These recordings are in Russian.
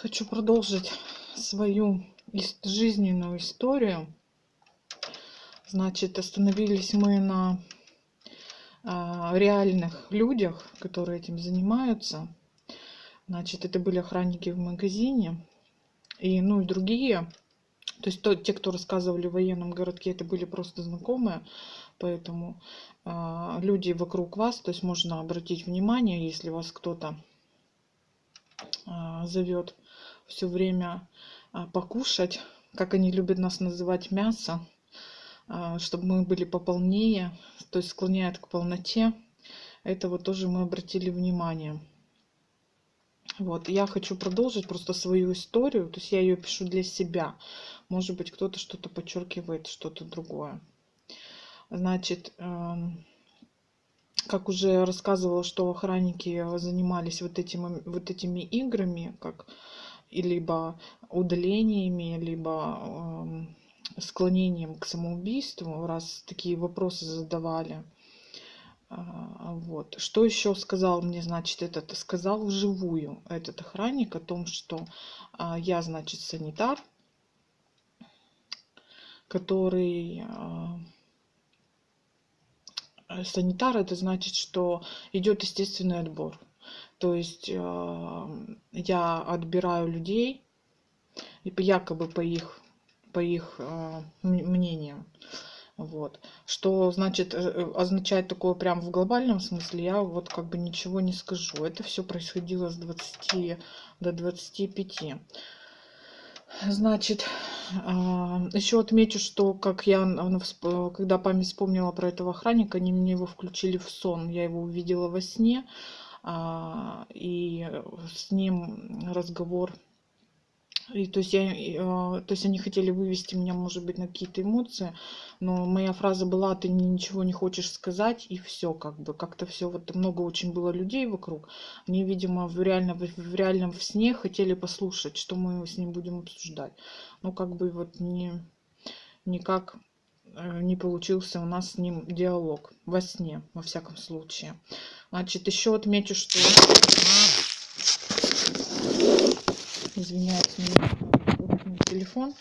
Хочу продолжить свою жизненную историю. Значит, остановились мы на а, реальных людях, которые этим занимаются. Значит, это были охранники в магазине и, ну, и другие. То есть то, те, кто рассказывали в военном городке, это были просто знакомые. Поэтому э, люди вокруг вас, то есть можно обратить внимание, если вас кто-то а, зовет все время а, покушать, как они любят нас называть, мясо, а, чтобы мы были пополнее, то есть склоняет к полноте. Это вот тоже мы обратили внимание. Вот, я хочу продолжить просто свою историю, то есть я ее пишу для себя. Может быть, кто-то что-то подчеркивает, что-то другое. Значит, эм, как уже рассказывала, что охранники занимались вот, этим, вот этими играми, как либо удалениями, либо э, склонением к самоубийству, раз такие вопросы задавали. А, вот. Что еще сказал мне, значит, этот? Сказал вживую этот охранник о том, что а, я, значит, санитар, который а, Э, санитар это значит, что идет естественный отбор. То есть э, я отбираю людей, якобы по их, по их э, мнениям. Вот. Что значит, означает такое прям в глобальном смысле, я вот как бы ничего не скажу. Это все происходило с 20 до 25. Значит, а, еще отмечу, что как я, когда память вспомнила про этого охранника, они мне его включили в сон. Я его увидела во сне, и с ним разговор. И, то, есть я, э, то есть они хотели вывести меня, может быть, на какие-то эмоции, но моя фраза была, ты ничего не хочешь сказать, и все, как бы, как-то все, вот много очень было людей вокруг, они, видимо, в, реально, в, реальном сне хотели послушать, что мы с ним будем обсуждать. Ну, как бы вот не, никак э, не получился у нас с ним диалог во сне, во всяком случае. Значит, еще отмечу, что извиняюсь, телефон.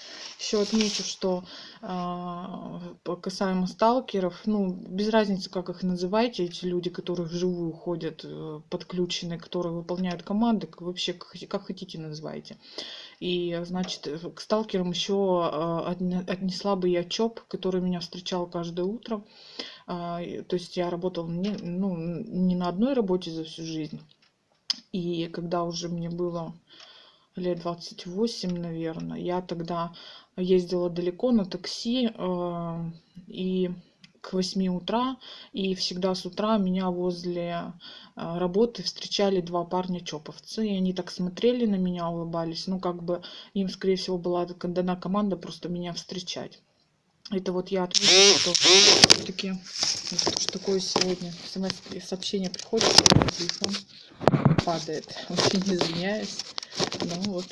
Еще отмечу, что э, касаемо сталкеров, ну, без разницы, как их называете, эти люди, которые вживую ходят, э, подключены, которые выполняют команды, вообще как, как хотите называйте. И, значит, к сталкерам еще э, отнесла бы я ЧОП, который меня встречал каждое утро. Э, то есть я работала не, ну, не на одной работе за всю жизнь. И когда уже мне было лет 28, наверное. Я тогда ездила далеко на такси э, и к 8 утра, и всегда с утра меня возле э, работы встречали два парня-чоповцы, и они так смотрели на меня, улыбались, ну, как бы им, скорее всего, была дана команда просто меня встречать. Это вот я отвечу, что все-таки что такое сегодня сообщение приходит, телефон падает. Очень извиняюсь. Ну вот,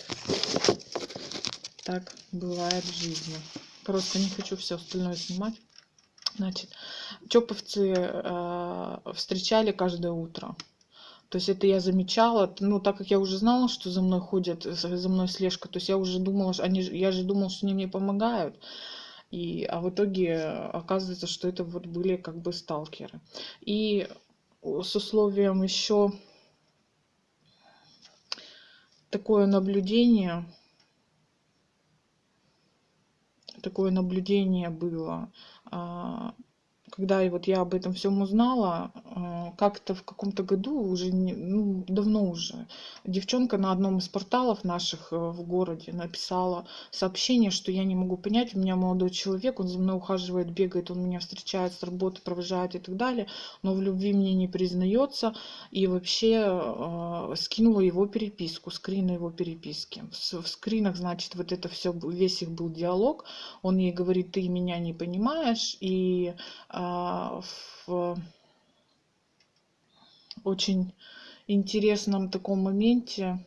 так бывает в жизни. Просто не хочу все остальное снимать. Значит, чоповцы э, встречали каждое утро. То есть это я замечала, ну, так как я уже знала, что за мной ходят, за мной слежка, то есть я уже думала, они, я же думала, что они мне помогают. И, а в итоге оказывается, что это вот были как бы сталкеры. И с условием еще такое наблюдение такое наблюдение было а, когда и вот я об этом всем узнала, э, как-то в каком-то году, уже не, ну, давно уже, девчонка на одном из порталов наших э, в городе написала сообщение, что я не могу понять, у меня молодой человек, он за мной ухаживает, бегает, он меня встречает с работы, провожает и так далее, но в любви мне не признается, и вообще э, скинула его переписку, скрин его переписки. В, в скринах, значит, вот это все, весь их был диалог, он ей говорит, ты меня не понимаешь, и а, в очень интересном таком моменте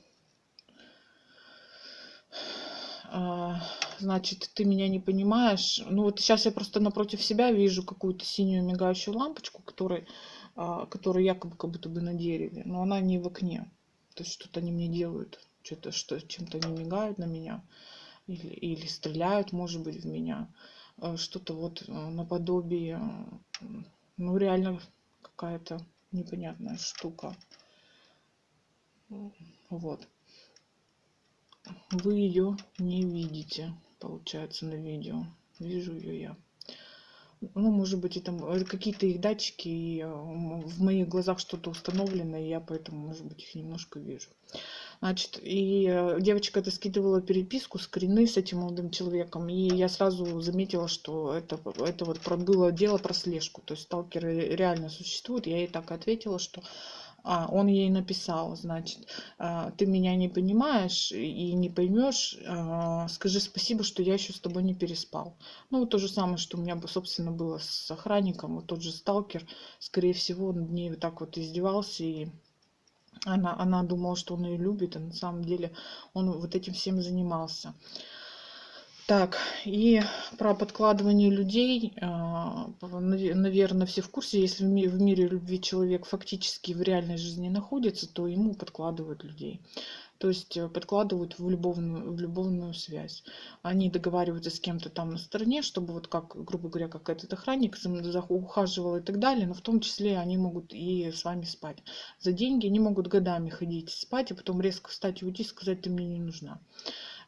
а, значит, ты меня не понимаешь. Ну вот сейчас я просто напротив себя вижу какую-то синюю мигающую лампочку, которая, которая якобы как будто бы на дереве, но она не в окне. То есть что-то они мне делают. что-то что чем-то не мигают на меня или, или стреляют, может быть, в меня. Э, что-то вот э, наподобие, ну реально какая-то непонятная штука. Вот. Вы ее не видите, получается, на видео. Вижу ее я. Ну, может быть, это какие-то их датчики, и в моих глазах что-то установлено, и я поэтому, может быть, их немножко вижу. Значит, и э, девочка это скидывала переписку, скрины с этим молодым человеком, и я сразу заметила, что это, это вот было дело про слежку, то есть сталкеры реально существуют. Я ей так ответила, что а, он ей написал, значит, а, ты меня не понимаешь и не поймешь, а, скажи спасибо, что я еще с тобой не переспал. Ну, вот то же самое, что у меня, собственно, было с охранником, вот тот же сталкер, скорее всего, над ней вот так вот издевался и она, она думала, что он ее любит, а на самом деле он вот этим всем занимался. Так, и про подкладывание людей, а, наверное, все в курсе, если в мире любви человек фактически в реальной жизни находится, то ему подкладывают людей. То есть э, подкладывают в любовную, в любовную связь. Они договариваются с кем-то там на стороне, чтобы вот как, грубо говоря, как этот охранник ухаживал и так далее, но в том числе они могут и с вами спать. За деньги они могут годами ходить спать, и потом резко встать и уйти и сказать, ты мне не нужна.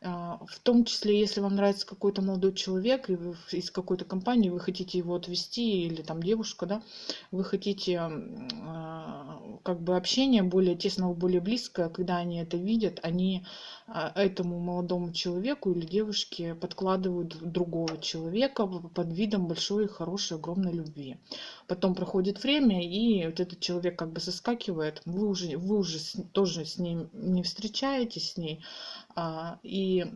А, в том числе, если вам нравится какой-то молодой человек и вы из какой-то компании, вы хотите его отвести, или там девушка, да, вы хотите а, как бы общение более тесного, более близкое, когда они это видят, они этому молодому человеку или девушке подкладывают другого человека под видом большой, хорошей, огромной любви. Потом проходит время, и вот этот человек как бы соскакивает, вы уже, вы уже тоже с ним не встречаетесь с ней, и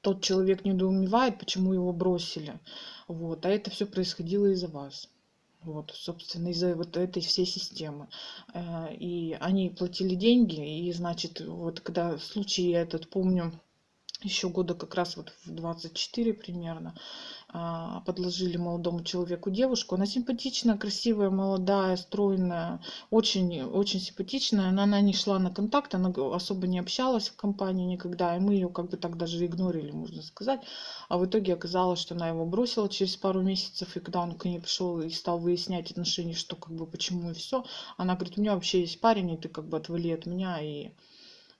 тот человек недоумевает, почему его бросили. Вот. А это все происходило из-за вас. Вот, собственно, из-за вот этой всей системы. Э, и они платили деньги, и, значит, вот когда случай этот помню, еще года как раз вот в 24 примерно, а, подложили молодому человеку девушку. Она симпатичная, красивая, молодая, стройная, очень, очень симпатичная. Но она не шла на контакт, она особо не общалась в компании никогда. И мы ее как бы так даже игнорили, можно сказать. А в итоге оказалось, что она его бросила через пару месяцев. И когда он к ней пришел и стал выяснять отношения, что как бы почему и все, она говорит, у меня вообще есть парень, и ты как бы отвали от меня. И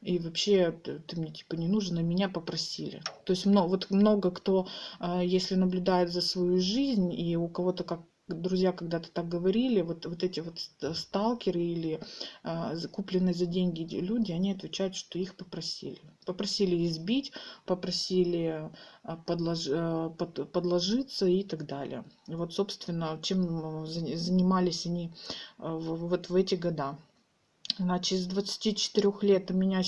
и вообще ты, мне типа не нужен, а меня попросили. То есть много, вот много кто, а, если наблюдает за свою жизнь, и у кого-то как друзья когда-то так говорили, вот, вот эти вот сталкеры или э, купленные за деньги люди, они отвечают, что их попросили. Попросили избить, попросили э, подлож, э, под, подложиться и так далее. И вот, собственно, чем занимались они вот в эти года. Значит, с 24 лет у меня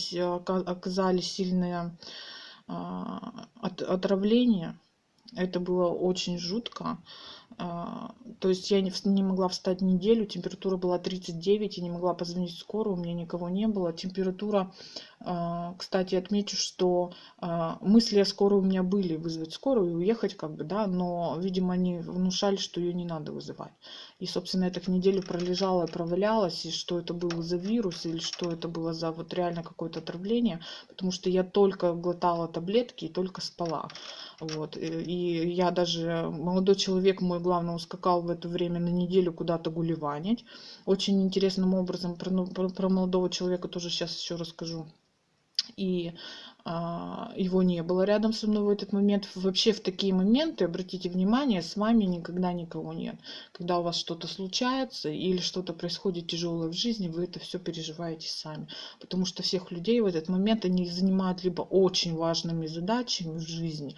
оказались сильные а, отравления. Это было очень жутко. А, то есть я не могла встать неделю, температура была 39, я не могла позвонить скорую, у меня никого не было. Температура, а, кстати, отмечу, что а, мысли о скорой у меня были, вызвать скорую и уехать как бы, да, но, видимо, они внушали, что ее не надо вызывать. И, собственно, я так неделю пролежала и провалялась, и что это было за вирус, или что это было за вот реально какое-то отравление, потому что я только глотала таблетки и только спала. Вот. И я даже, молодой человек мой, главное, ускакал в это время на неделю куда-то гулеванить. Очень интересным образом про, ну, про, про молодого человека тоже сейчас еще расскажу. И его не было рядом со мной в этот момент. Вообще в такие моменты, обратите внимание, с вами никогда никого нет. Когда у вас что-то случается или что-то происходит тяжелое в жизни, вы это все переживаете сами. Потому что всех людей в этот момент они занимают либо очень важными задачами в жизни,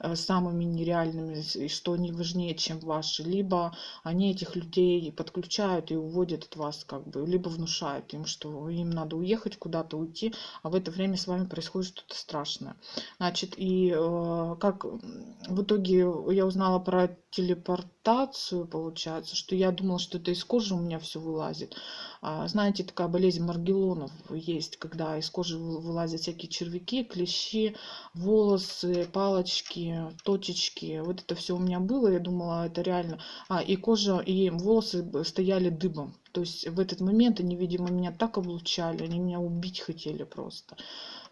э, самыми нереальными, что они важнее, чем ваши, либо они этих людей подключают и уводят от вас, как бы, либо внушают им, что им надо уехать куда-то, уйти, а в это время с вами происходит что-то что страшное. Значит, и э, как в итоге я узнала про телепортацию, получается, что я думала, что это из кожи у меня все вылазит. А, знаете, такая болезнь Маргелонов есть, когда из кожи вылазят всякие червяки, клещи, волосы, палочки, точечки. Вот это все у меня было, я думала, это реально. А, и кожа, и волосы стояли дыбом. То есть в этот момент они, видимо, меня так облучали, они меня убить хотели просто.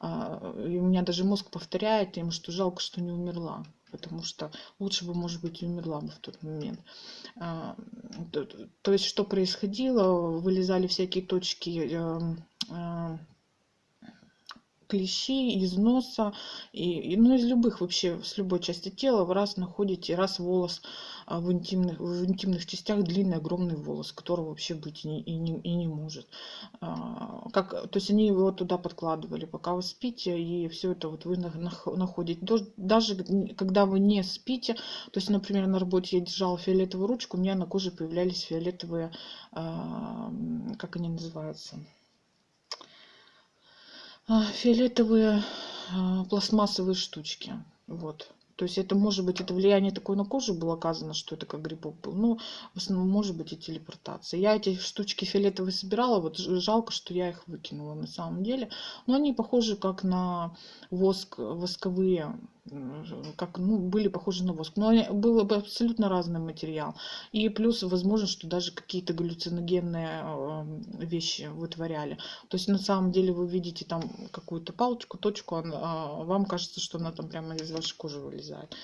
А, и у меня даже мозг повторяет им, что жалко, что не умерла потому что лучше бы, может быть, умерла бы в тот момент. А, то, есть, что происходило? Вылезали всякие точки эм, э, клещи из носа, и, и, ну, из любых вообще, с любой части тела, раз находите, раз волос а, в интимных, в интимных частях длинный, огромный волос, которого вообще быть и не, и не, и не может. А, как, то есть они его туда подкладывали, пока вы спите, и все это вот вы находите. Даже когда вы не спите, то есть, например, на работе я держала фиолетовую ручку, у меня на коже появлялись фиолетовые, а, как они называются, фиолетовые пластмассовые штучки. Вот. То есть это может быть, это влияние такое на кожу было оказано, что это как грибок был. Ну, в основном может быть и телепортация. Я эти штучки фиолетовые собирала, вот жалко, что я их выкинула на самом деле. Но они похожи как на воск, восковые как, ну, были похожи на воск. Но был бы абсолютно разный материал. И плюс, возможно, что даже какие-то галлюциногенные эм, вещи вытворяли. То есть, на самом деле, вы видите там какую-то палочку, точку, а вам кажется, что она там прямо из вашей кожи вылезает.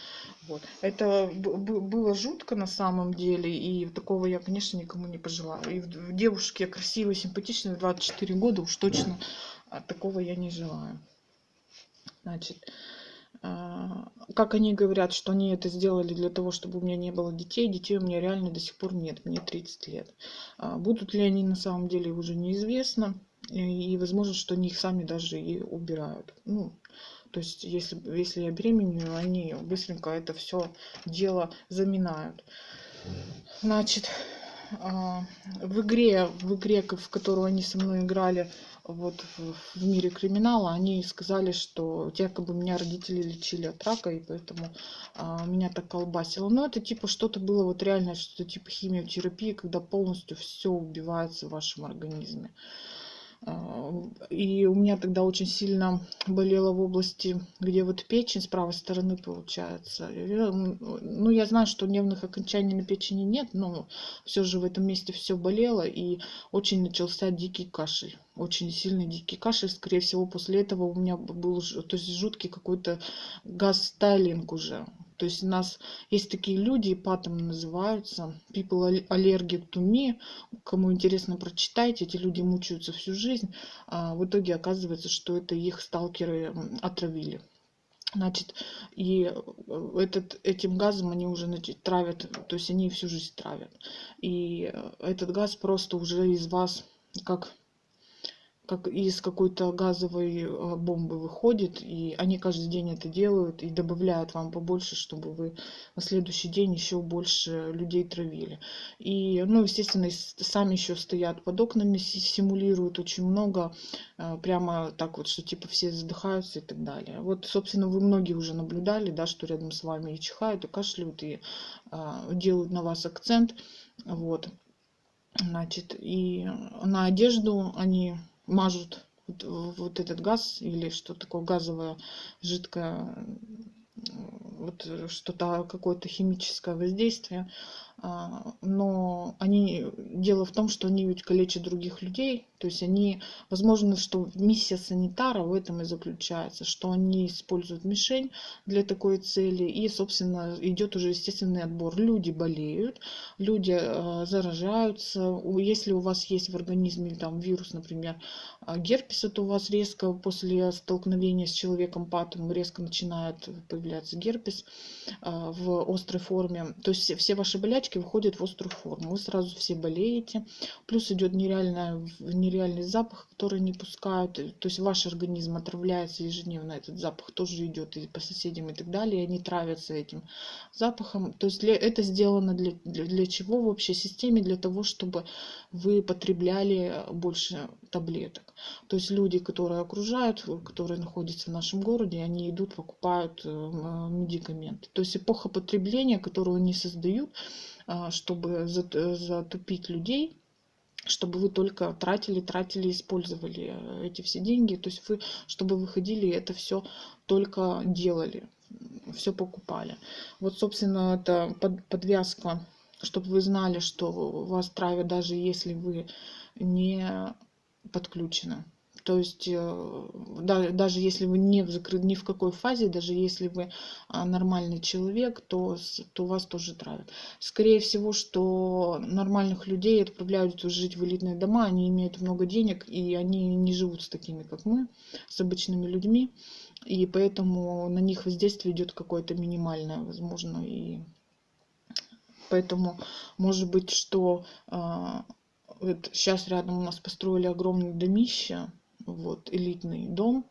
Вот. Это было жутко на самом деле, и такого я, конечно, никому не пожелаю. И в девушке красивой, симпатичной в 24 года уж точно а, такого я не желаю. Значит, как они говорят, что они это сделали для того, чтобы у меня не было детей. Детей у меня реально до сих пор нет, мне 30 лет. А, будут ли они на самом деле уже неизвестно. И возможно, что они их сами даже и убирают. Ну, то есть, если, если я беременную, они быстренько это все дело заминают. Значит, а, в игре, в игре, в которую они со мной играли, вот в, мире криминала, они сказали, что якобы меня родители лечили от рака, и поэтому а, меня так колбасило. Но это типа что-то было вот реально, что-то типа химиотерапии, когда полностью все убивается в вашем организме. И у меня тогда очень сильно болело в области, где вот печень с правой стороны получается. Ну, я знаю, что нервных окончаний на печени нет, но все же в этом месте все болело, и очень начался дикий кашель. Очень сильный дикий кашель. Скорее всего, после этого у меня был то есть, жуткий какой-то газ-стайлинг уже. То есть у нас есть такие люди, ипатом называются, people allergic to me. Кому интересно, прочитайте. Эти люди мучаются всю жизнь. А в итоге оказывается, что это их сталкеры отравили. Значит, и э, этот, этим газом они уже значит, травят, то есть они всю жизнь травят. И э, этот газ просто уже из вас как как из какой-то газовой э, бомбы выходит, и они каждый день это делают и добавляют вам побольше, чтобы вы на следующий день еще больше людей травили. И, ну, естественно, сами еще стоят под окнами, симулируют очень много, э, прямо так вот, что типа все задыхаются и так далее. Вот, собственно, вы многие уже наблюдали, да, что рядом с вами и чихают, и кашляют, и а, делают на вас акцент, вот. Значит, и на одежду они мажут вот, вот этот газ или что такое газовое жидкое вот что-то какое-то химическое воздействие но они дело в том что они ведь калечат других людей. То есть они возможно что миссия санитара в этом и заключается что они используют мишень для такой цели и собственно идет уже естественный отбор. Люди болеют люди э, заражаются. Если у вас есть в организме там вирус например а, герпеса то у вас резко после столкновения с человеком патом резко начинает появляться герпес в острой форме. То есть все ваши болячки болячки выходят в острую форму. Вы сразу все болеете. Плюс идет нереальный, нереальный запах, который не пускают. То есть ваш организм отравляется ежедневно. Этот запах тоже идет и по соседям и так далее. И они травятся этим запахом. То есть для, это сделано для, для, для чего в общей системе? Для того, чтобы вы потребляли больше таблеток. То есть люди, которые окружают, которые находятся в нашем городе, они идут, покупают э, медикаменты. То есть эпоха потребления, которую они создают, чтобы затупить людей, чтобы вы только тратили, тратили, использовали э, эти все деньги. То есть вы, чтобы выходили, это все только делали, все покупали. Вот, собственно, это подвязка, чтобы вы знали, что вас травят, даже если вы не подключены. То есть э, да, даже если вы не в, закры... ни в какой фазе, даже если вы а, нормальный человек, то, то вас тоже травят. Скорее всего, что нормальных людей отправляют жить в элитные дома, они имеют много денег, и они не живут с такими, как мы, с обычными людьми. И поэтому на них воздействие идет какое-то минимальное, возможно. И поэтому может быть, что а, вот сейчас рядом у нас построили огромное домище, вот, элитный дом,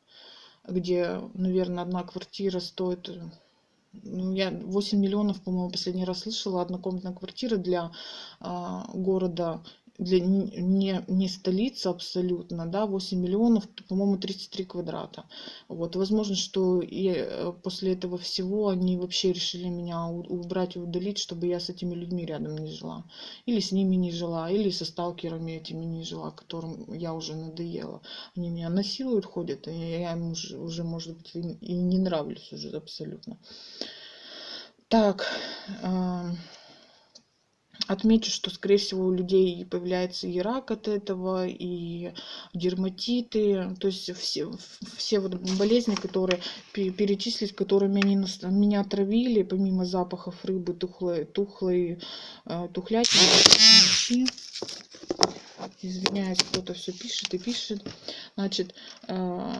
где, наверное, одна квартира стоит, ну, я 8 миллионов, по-моему, последний раз слышала, однокомнатная квартира для а, города для не, не столица абсолютно, да, 8 миллионов, по-моему, 33 квадрата. Вот, возможно, что и э, после этого всего они вообще решили меня убрать и удалить, чтобы я с этими людьми рядом не жила. Или с ними не жила, или со сталкерами этими не жила, которым я уже надоела. Они меня насилуют, ходят, и я им уже, уже может быть, и не нравлюсь уже абсолютно. Так, э Отмечу, что, скорее всего, у людей появляется и рак от этого, и дерматиты, то есть все, все вот болезни, которые перечислить, которыми они нас, меня отравили, помимо запахов рыбы, тухлой, тухлой, э, тухлятины, извиняюсь, кто-то все пишет и пишет, значит, э,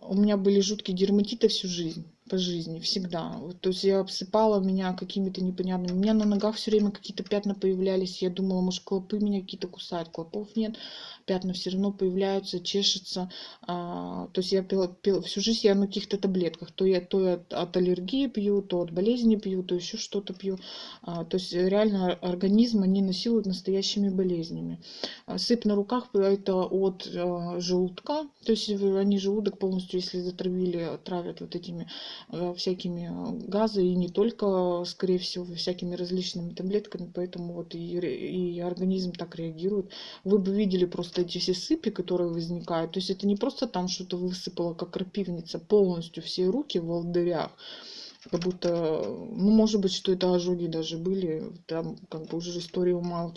у меня были жуткие дерматиты всю жизнь по жизни, всегда. Вот, то есть я обсыпала меня какими-то непонятными. У меня на ногах все время какие-то пятна появлялись. Я думала, может, клопы меня какие-то кусают. Клопов нет. Пятна все равно появляются, чешется. А, то есть я пила, пила, всю жизнь я на каких-то таблетках. То я, то я от, от аллергии пью, то от болезни пью, то еще что-то пью. А, то есть реально организм они насилуют настоящими болезнями. А, сыпь на руках это от а, желудка. То есть они желудок полностью, если затравили, травят вот этими Э, всякими э, газы и не только, скорее всего, всякими различными таблетками, поэтому вот и, и организм так реагирует. Вы бы видели просто эти все сыпи, которые возникают, то есть это не просто там что-то высыпало, как крапивница, полностью все руки в волдырях, как будто, ну, может быть, что это ожоги даже были, там как бы уже история умалчивает.